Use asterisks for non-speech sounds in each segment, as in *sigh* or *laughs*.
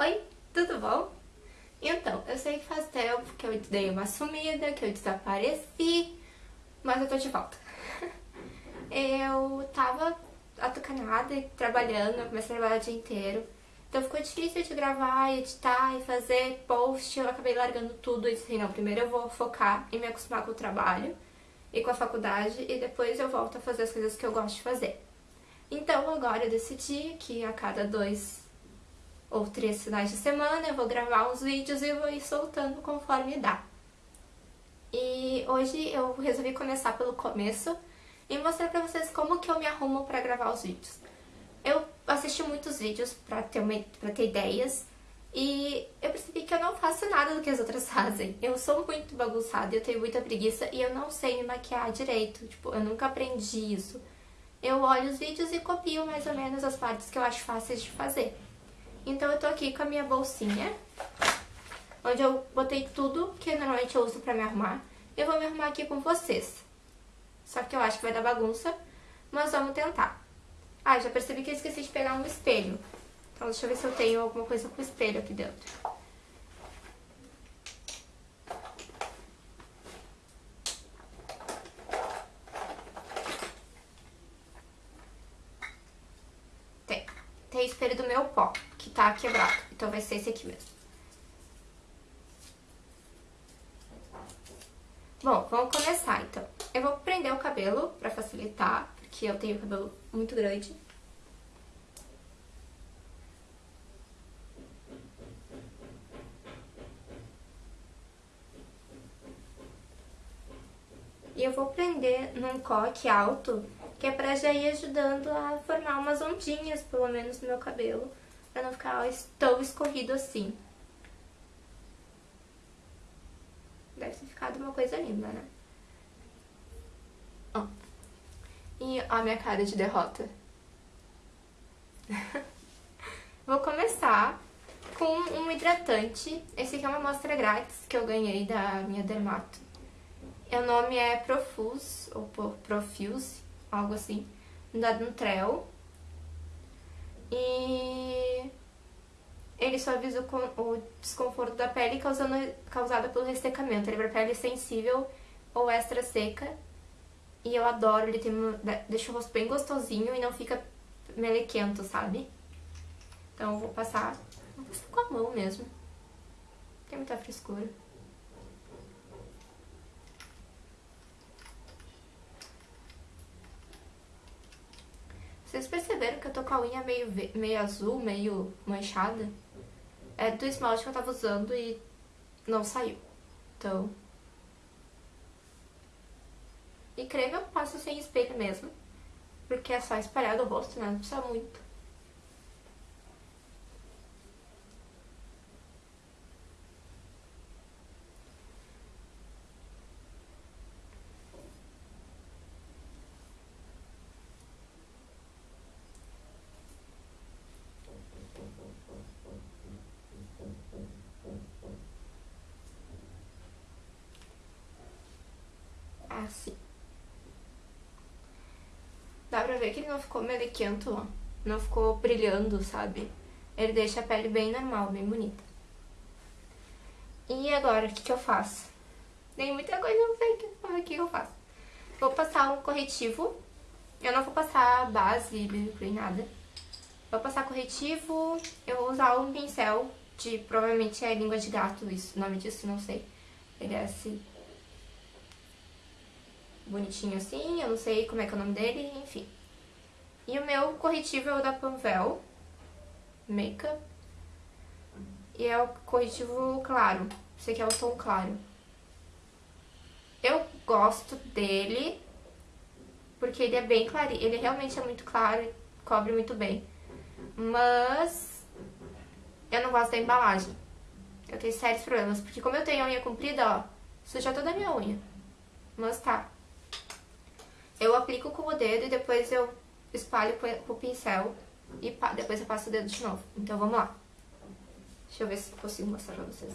Oi, tudo bom? Então, eu sei que faz tempo que eu dei uma sumida, que eu desapareci, mas eu tô de volta. *laughs* Eu tava atucanada e trabalhando, comecei a trabalhar o dia inteiro. Então ficou difícil de gravar, editar e fazer post, eu acabei largando tudo e disse, não, primeiro eu vou focar em me acostumar com o trabalho e com a faculdade e depois eu volto a fazer as coisas que eu gosto de fazer. Então agora eu decidi que a cada dois ou três finais de semana eu vou gravar uns vídeos e vou ir soltando conforme dá. E hoje eu resolvi começar pelo começo e mostrar pra vocês como que eu me arrumo pra gravar os vídeos. Eu assisti muitos vídeos pra ter, uma, pra ter ideias e eu percebi que eu não faço nada do que as outras *laughs* fazem. Eu sou muito bagunçada, eu tenho muita preguiça e eu não sei me maquiar direito. Tipo, eu nunca aprendi isso. Eu olho os vídeos e copio mais ou menos as partes que eu acho fáceis de fazer. Então eu tô aqui com a minha bolsinha, onde eu botei tudo que normalmente eu uso pra me arrumar. Eu vou me arrumar aqui com vocês. Só que eu acho que vai dar bagunça, mas vamos tentar. Ah, já percebi que eu esqueci de pegar um espelho. Então deixa eu ver se eu tenho alguma coisa com espelho aqui dentro. Tem. Tem espelho do meu pó que tá quebrado. Então vai ser esse aqui mesmo. Bom, vamos começar então. Eu vou prender o cabelo pra facilitar, porque eu tenho cabelo muito grande. E eu vou prender num coque alto, que é pra já ir ajudando a formar umas ondinhas, pelo menos, no meu cabelo pra não ficar tão escorrido assim. Deve ter ficado uma coisa linda, né? Ó. E ó a minha cara de derrota. *laughs* Vou começar com um hidratante. Esse aqui é uma amostra grátis que eu ganhei da minha dermato. O nome é Profuse, ou Profuse, algo assim, da Nutrel. E ele suaviza o desconforto da pele causando, causado pelo ressecamento. Ele é para pele sensível ou extra seca. E eu adoro, ele tem deixa o rosto bem gostosinho e não fica melequento, sabe? Então eu vou passar, vou passar com a mão mesmo. Tem muita frescura. Vocês perceberam que eu tô com a unha meio, meio azul, meio manchada? É do esmalte que eu tava usando e não saiu. Então... E creme eu passo sem espelho mesmo. Porque é só espalhar do rosto, né? Não precisa muito. assim. Dá pra ver que ele não ficou melequento. Não ficou brilhando, sabe? Ele deixa a pele bem normal, bem bonita. E agora, o que, que eu faço? Tem muita coisa, não sei o que eu faço. Vou passar um corretivo. Eu não vou passar base, nem nada. Vou passar corretivo. Eu vou usar um pincel de, provavelmente é língua de gato, o nome disso, não sei. Ele é assim, bonitinho assim, eu não sei como é que é o nome dele, enfim. E o meu corretivo é o da Panvel Makeup. E é o corretivo claro. Esse aqui é o tom claro. Eu gosto dele porque ele é bem claro. Ele realmente é muito claro e cobre muito bem. Mas eu não gosto da embalagem. Eu tenho sérios problemas, porque como eu tenho a unha comprida, ó, suja toda a minha unha. Mas tá. Eu aplico com o dedo e depois eu espalho com o pincel e depois eu passo o dedo de novo. Então, vamos lá. Deixa eu ver se consigo mostrar pra vocês.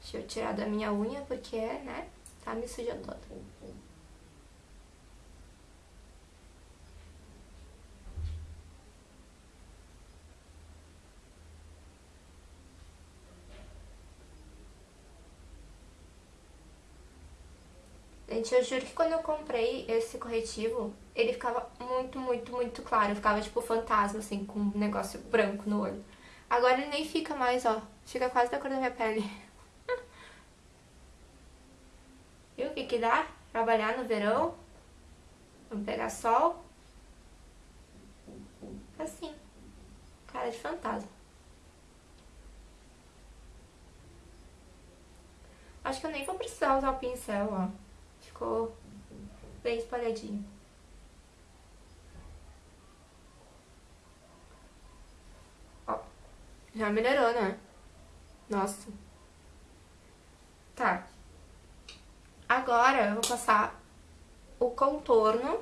Deixa eu tirar da minha unha, porque, né, tá me sujando toda. Gente, eu juro que quando eu comprei esse corretivo, ele ficava muito, muito, muito claro. Ficava tipo fantasma, assim, com um negócio branco no olho. Agora ele nem fica mais, ó. Fica quase da cor da minha pele. *laughs* Viu o que que dá? Trabalhar no verão. Vamos pegar sol. Assim. Cara de fantasma. Acho que eu nem vou precisar usar o pincel, ó. Ficou bem espalhadinho. Ó, já melhorou, né? Nossa. Tá. Agora eu vou passar o contorno,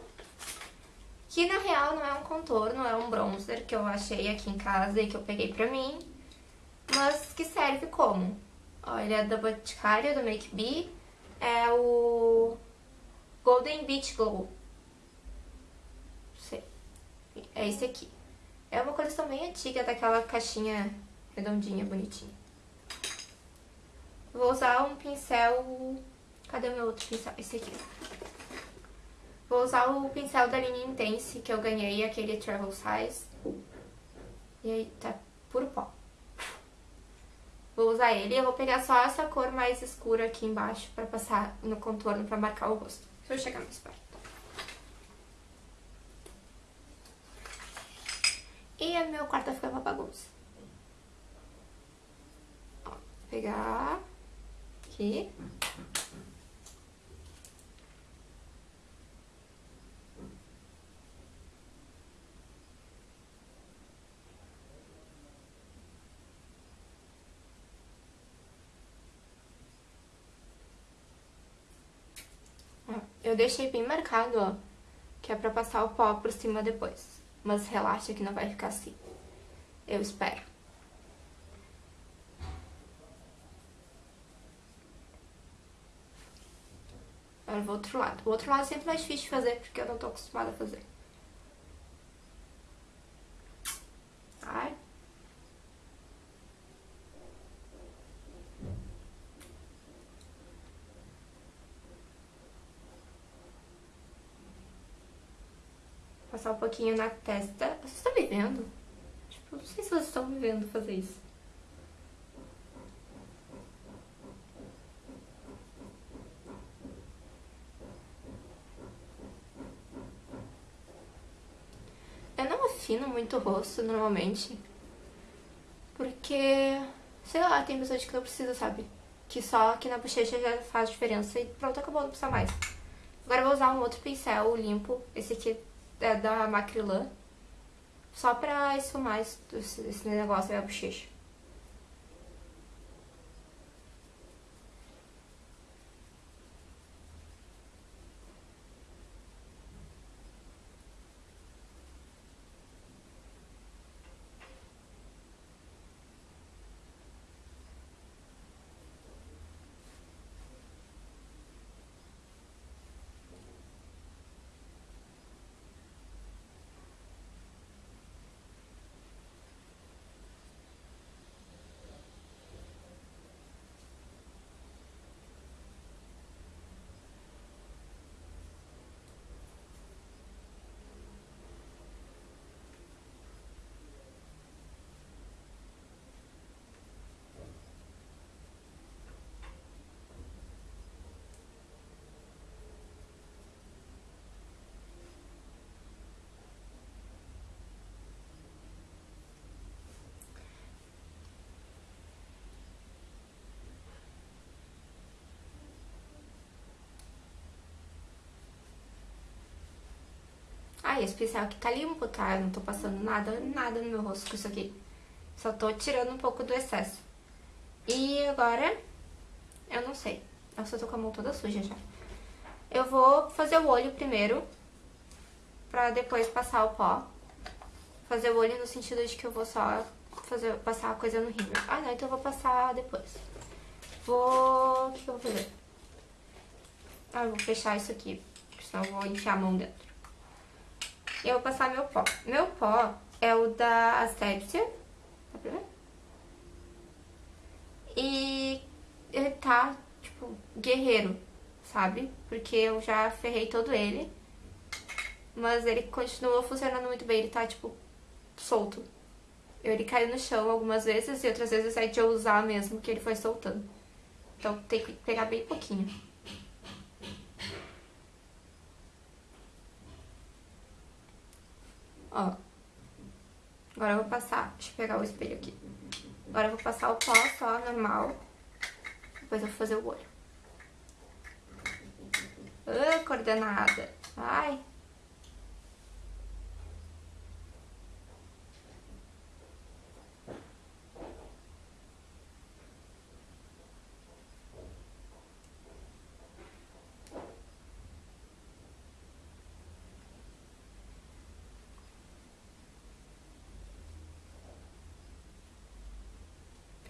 que na real não é um contorno, é um bronzer que eu achei aqui em casa e que eu peguei pra mim, mas que serve como? Ó, ele é da Boticário, do Make Be, é o Golden Beach Glow. Sei. É esse aqui. É uma coleção bem antiga, daquela caixinha redondinha, bonitinha. Vou usar um pincel... Cadê o meu outro pincel? Esse aqui. Vou usar o pincel da linha Intense, que eu ganhei, aquele Travel Size. E aí, tá puro pó. Vou usar ele eu vou pegar só essa cor mais escura aqui embaixo pra passar no contorno pra marcar o rosto. Deixa eu chegar mais perto. E o meu quarto vai ficar uma bagunça. Ó, pegar aqui. Eu deixei bem marcado, ó, que é pra passar o pó por cima depois. Mas relaxa que não vai ficar assim. Eu espero. Agora vou outro lado. O outro lado é sempre mais difícil de fazer, porque eu não tô acostumada a fazer. Ai. Passar um pouquinho na testa. Vocês estão me vendo? Tipo, não sei se vocês estão me vendo fazer isso. Eu não afino muito o rosto, normalmente. Porque, sei lá, tem pessoas que não precisa, sabe? Que só aqui na bochecha já faz diferença e pronto, acabou, não precisa mais. Agora eu vou usar um outro pincel limpo. Esse aqui é da Macrylan, só pra esfumar esse, esse negócio da bochecha. Ah, esse pincel aqui tá limpo, tá? Eu não tô passando nada, nada no meu rosto com isso aqui. Só tô tirando um pouco do excesso. E agora, eu não sei. Eu tô com a mão toda suja já. Eu vou fazer o olho primeiro, pra depois passar o pó. Fazer o olho no sentido de que eu vou só fazer, passar a coisa no rímel. Ah, não, então eu vou passar depois. vou... O que eu vou fazer? Ah, eu vou fechar isso aqui, senão eu vou enfiar a mão dentro. Eu vou passar meu pó. Meu pó é o da Asepsia. Tá pra ver? E ele tá, tipo, guerreiro, sabe? Porque eu já ferrei todo ele. Mas ele continua funcionando muito bem, ele tá, tipo, solto. Ele caiu no chão algumas vezes e outras vezes é de eu usar mesmo, que ele foi soltando. Então tem que pegar bem pouquinho. Ó. Agora eu vou passar, deixa eu pegar o espelho aqui. Agora eu vou passar o pó só, normal. Depois eu vou fazer o olho. Ah, coordenada. Ai.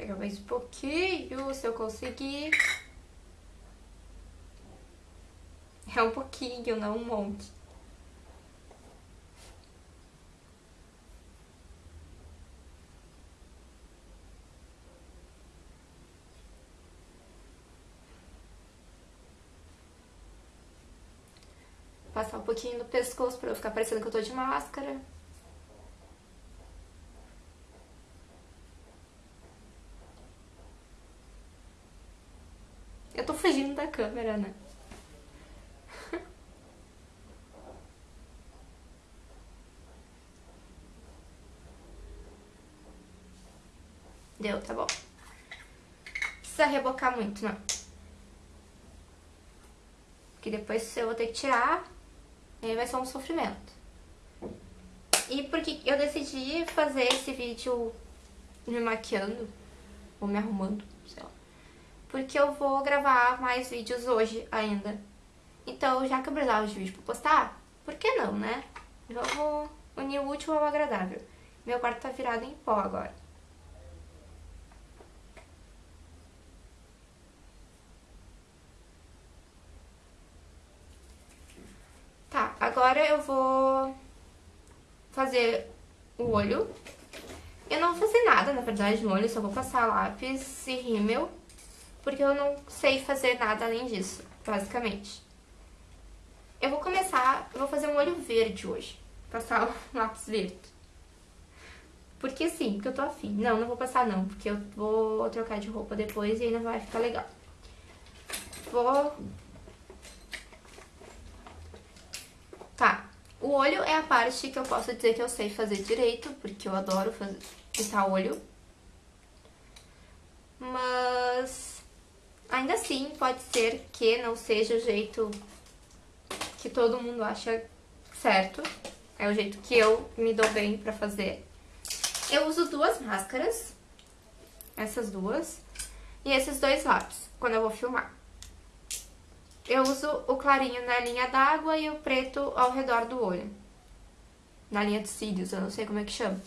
Pegar mais um pouquinho, se eu conseguir. É um pouquinho, não um monte. Passar um pouquinho no pescoço pra eu ficar parecendo que eu tô de máscara. Eu tô fugindo da câmera, né? *laughs* Deu, tá bom. Precisa rebocar muito, não. Que depois eu vou ter que tirar, e aí vai ser um sofrimento. E porque eu decidi fazer esse vídeo me maquiando, ou me arrumando, porque eu vou gravar mais vídeos hoje ainda. Então, já que eu precisava de vídeo pra postar, por que não, né? Vamos unir o útil ao agradável. Meu quarto tá virado em pó agora. Tá, agora eu vou fazer o olho. Eu não vou fazer nada, na verdade, no olho, só vou passar lápis e rímel porque eu não sei fazer nada além disso, basicamente. Eu vou começar, eu vou fazer um olho verde hoje, passar um *laughs* lápis verde. Porque sim, porque eu tô afim. Não, não vou passar não, porque eu vou trocar de roupa depois e ainda vai ficar legal. Vou... Tá, o olho é a parte que eu posso dizer que eu sei fazer direito, porque eu adoro fazer, pintar olho. Mas Ainda assim, pode ser que não seja o jeito que todo mundo acha certo. É o jeito que eu me dou bem pra fazer. Eu uso duas máscaras, essas duas, e esses dois lápis, quando eu vou filmar. Eu uso o clarinho na linha d'água e o preto ao redor do olho. Na linha de cílios, eu não sei como é que chama.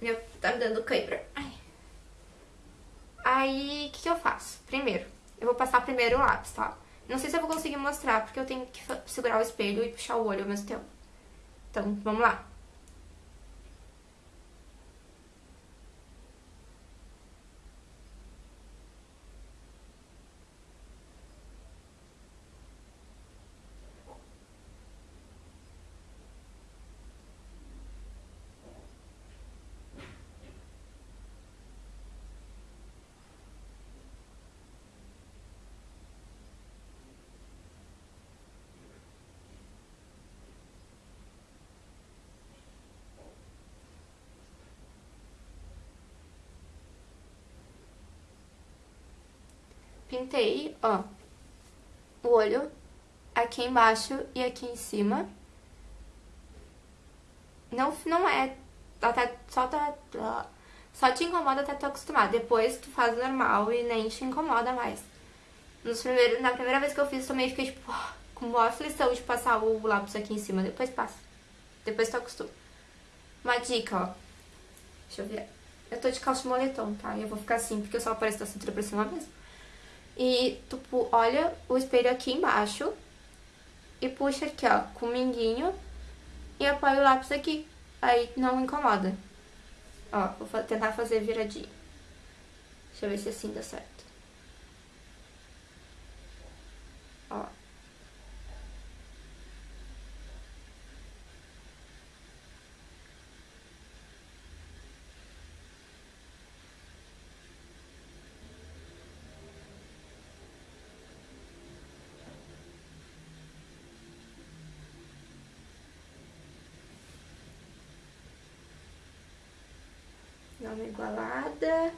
Meu, tá me dando cãibra. Aí, o que, que eu faço? Primeiro, eu vou passar primeiro o lápis, tá? Não sei se eu vou conseguir mostrar, porque eu tenho que segurar o espelho e puxar o olho ao mesmo tempo. Então, vamos lá. Pintei, ó, o olho aqui embaixo e aqui em cima. Não, não é, até, só, tá, só te incomoda até tu acostumar. Depois tu faz normal e nem te incomoda mais. Nos primeiros, na primeira vez que eu fiz, também fiquei, tipo, com maior aflição de passar o lápis aqui em cima. Depois passa. Depois tu acostuma. Uma dica, ó. Deixa eu ver. Eu tô de calça de moletom, tá? E eu vou ficar assim, porque eu só apareço da cintura pra cima mesmo. E tu olha o espelho aqui embaixo e puxa aqui, ó, com o minguinho e apoia o lápis aqui. Aí não incomoda. Ó, vou tentar fazer viradinho. Deixa eu ver se assim dá certo. Ó. uma igualada.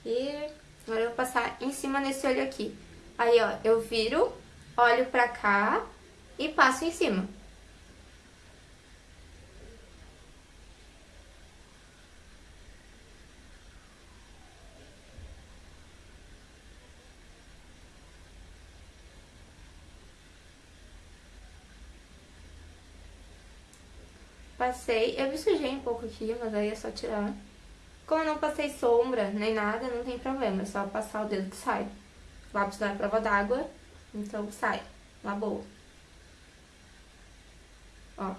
Aqui. Agora eu vou passar em cima nesse olho aqui. Aí, ó, eu viro, olho pra cá e passo em cima. Passei, eu me sujei um pouco aqui, mas aí é só tirar. Como eu não passei sombra nem nada, não tem problema, é só passar o dedo que sai. Lápis não é prova d'água, então sai, na boa. Ó.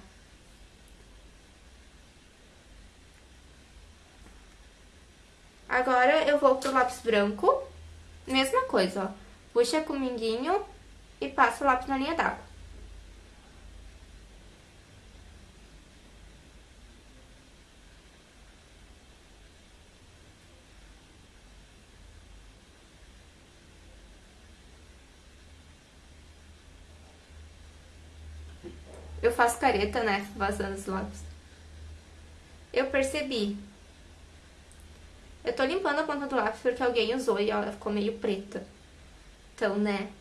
Agora eu vou pro lápis branco, mesma coisa, ó. Puxa com o minguinho e passa o lápis na linha d'água. Eu faço careta, né? Vazando os lápis. Eu percebi. Eu tô limpando a ponta do lápis porque alguém usou e ela ficou meio preta. Então, né?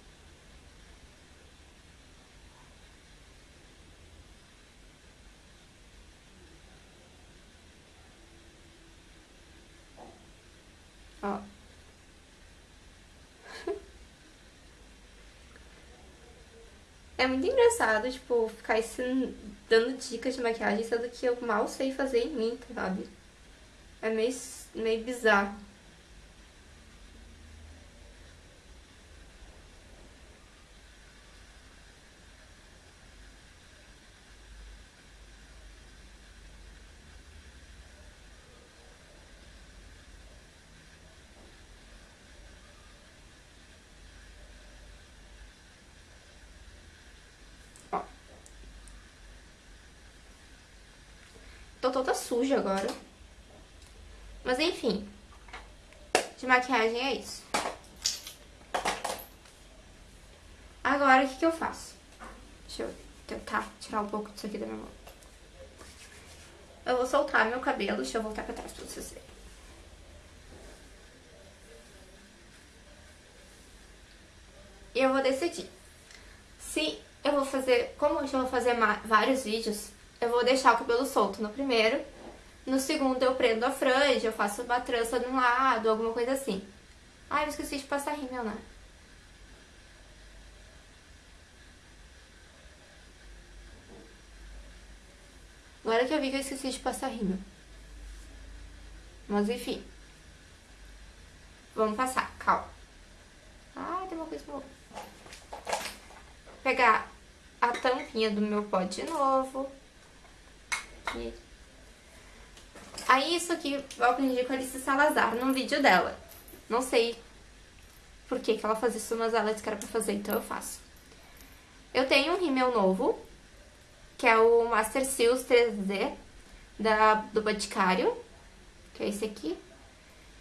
Ó. É muito engraçado, tipo, ficar dando dicas de maquiagem, sendo que eu mal sei fazer em mim, sabe? É meio, meio bizarro. Tô toda suja agora. Mas enfim. De maquiagem é isso. Agora, o que, que eu faço? Deixa eu tentar tirar um pouco disso aqui da minha mão. Eu vou soltar meu cabelo. Deixa eu voltar pra trás pra vocês verem. E eu vou decidir. Se eu vou fazer... Como eu já vou fazer vários vídeos eu vou deixar o cabelo solto no primeiro. No segundo eu prendo a franja, eu faço uma trança de um lado, alguma coisa assim. Ai, eu esqueci de passar rímel, né? Agora que eu vi que eu esqueci de passar rímel. Mas enfim. Vamos passar, calma. Ai, tem uma coisa boa. Pegar a tampinha do meu pó de novo Aí isso aqui eu aprendi com a Alice Salazar num vídeo dela. Não sei por que, que ela faz isso, mas ela disse que era pra fazer, então eu faço. Eu tenho um rímel novo, que é o Master Seals 3D da, do Boticário, que é esse aqui.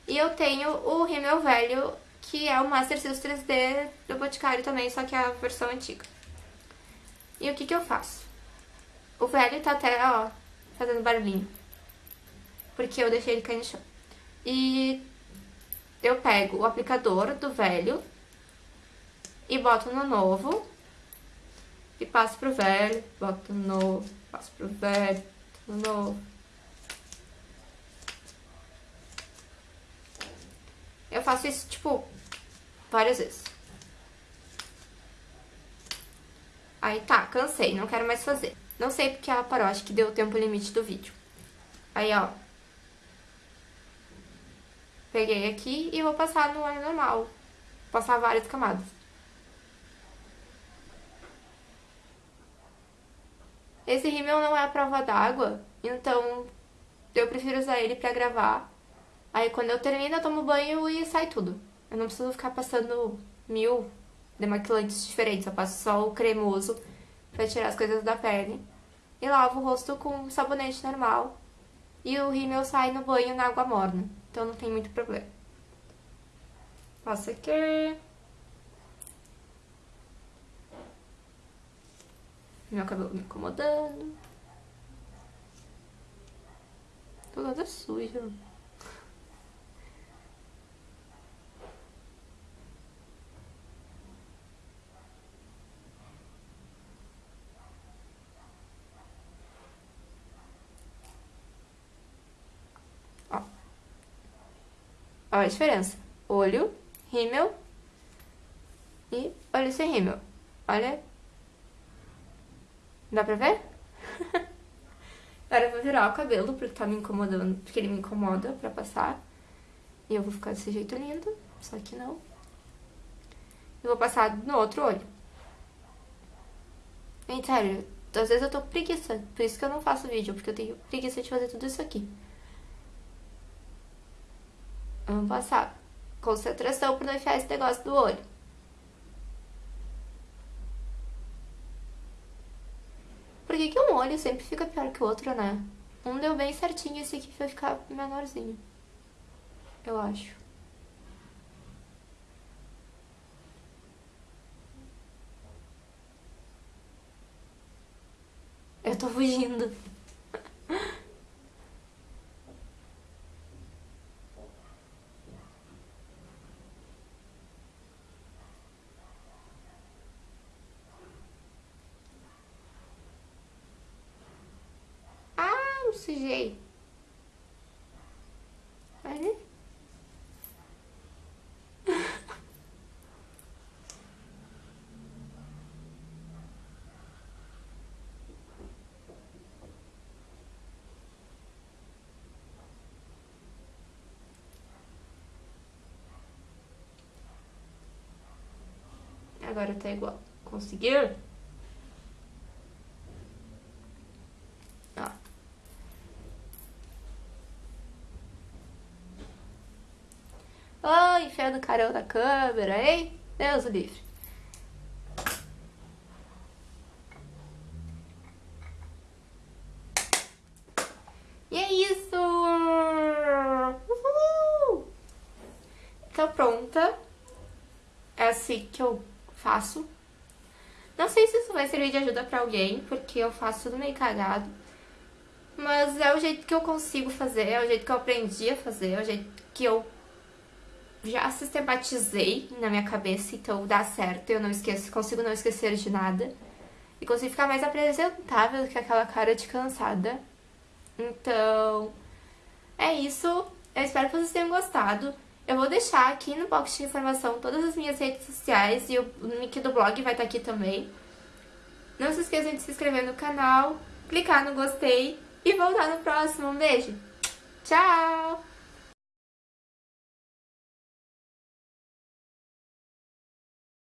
E eu tenho o rímel velho, que é o Master Seals 3D do Boticário também, só que é a versão antiga. E o que que eu faço? O velho tá até, ó, fazendo barulhinho. Porque eu deixei ele cair no chão. E eu pego o aplicador do velho e boto no novo. E passo pro velho, boto no novo, passo pro velho, no novo. Eu faço isso, tipo, várias vezes. Aí tá, cansei, não quero mais fazer. Não sei porque ela parou, acho que deu o tempo limite do vídeo. Aí, ó. Peguei aqui e vou passar no óleo normal. Passar várias camadas. Esse rímel não é a prova d'água, então eu prefiro usar ele pra gravar. Aí quando eu termino, eu tomo banho e sai tudo. Eu não preciso ficar passando mil demaquilantes diferentes. Eu passo só o cremoso pra tirar as coisas da pele. E lavo o rosto com sabonete normal. E o rímel sai no banho na água morna. Então não tem muito problema. Passa aqui. Meu cabelo me incomodando. Tô toda suja. Ó. Ó a diferença. Olho, rímel e olho sem rímel. Olha Dá pra ver? *laughs* Agora eu vou virar o cabelo, porque tá me incomodando, porque ele me incomoda pra passar. E eu vou ficar desse jeito lindo, só que não. E vou passar no outro olho. Gente, sério, às vezes eu tô preguiça, por isso que eu não faço vídeo, porque eu tenho preguiça de fazer tudo isso aqui. Vamos passar concentração pra não enfiar esse negócio do olho. Por que, que um olho sempre fica pior que o outro, né? Um deu bem certinho, esse aqui vai ficar menorzinho. Eu acho. Eu tô fugindo. Sujei. Olha. Agora tá igual. Conseguiu? Ai, enfiando o carão na câmera, hein? Deus o livre. E é isso! Uhul! Tá pronta. É assim que eu faço. Não sei se isso vai servir de ajuda pra alguém, porque eu faço tudo meio cagado. Mas é o jeito que eu consigo fazer, é o jeito que eu aprendi a fazer, é o jeito que eu já sistematizei na minha cabeça, então dá certo, eu não esqueço, consigo não esquecer de nada. E consigo ficar mais apresentável do que aquela cara de cansada. Então, é isso. Eu espero que vocês tenham gostado. Eu vou deixar aqui no box de informação todas as minhas redes sociais e o link do blog vai estar aqui também. Não se esqueçam de se inscrever no canal, clicar no gostei e voltar no próximo. Um beijo! Tchau!